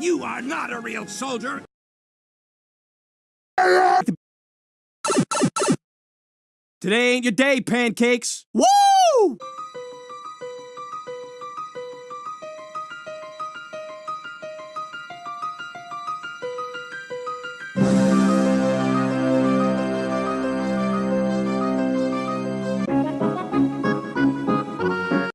You are not a real soldier! Today ain't your day, pancakes. Woo!